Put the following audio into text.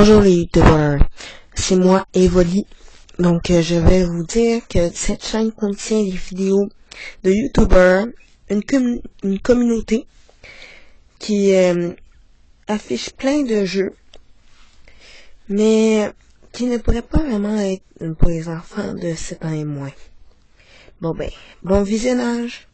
Bonjour les youtubeurs, c'est moi Evoli. Donc euh, je vais vous dire que cette chaîne contient des vidéos de youtubeurs, une, une communauté qui euh, affiche plein de jeux, mais qui ne pourrait pas vraiment être pour les enfants de 7 ans et moins. Bon ben, bon visionnage